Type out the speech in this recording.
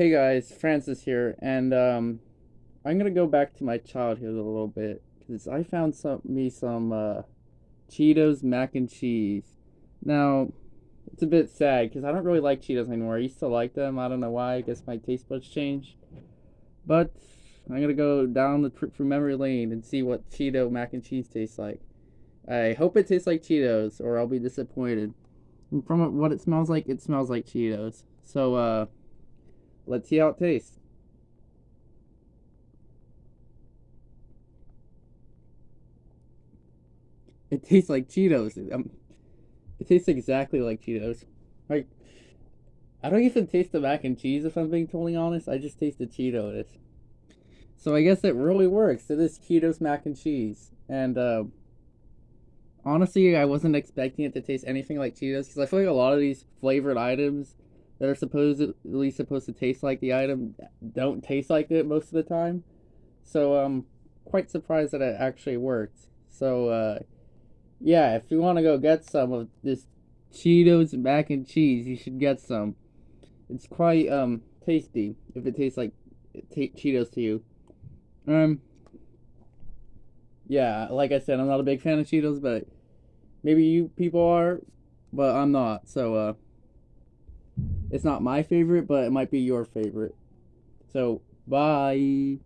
Hey guys, Francis here, and um, I'm gonna go back to my childhood a little bit because I found some me some uh, Cheetos mac and cheese. Now, it's a bit sad because I don't really like Cheetos anymore. I used to like them. I don't know why. I guess my taste buds changed. But I'm gonna go down the trip through memory lane and see what Cheeto mac and cheese tastes like. I hope it tastes like Cheetos, or I'll be disappointed. And from what it smells like, it smells like Cheetos. So, uh. Let's see how it tastes. It tastes like Cheetos. Um, it tastes exactly like Cheetos. Like, I don't even taste the mac and cheese if I'm being totally honest. I just taste the Cheetos. So I guess it really works. It is Cheetos mac and cheese. And, uh, honestly, I wasn't expecting it to taste anything like Cheetos because I feel like a lot of these flavored items that are supposedly supposed to taste like the item don't taste like it most of the time. So I'm quite surprised that it actually worked. So uh, yeah, if you want to go get some of this Cheetos mac and cheese, you should get some. It's quite um tasty if it tastes like Cheetos to you. Um yeah, like I said, I'm not a big fan of Cheetos, but maybe you people are, but I'm not. So uh it's not my favorite, but it might be your favorite. So, bye.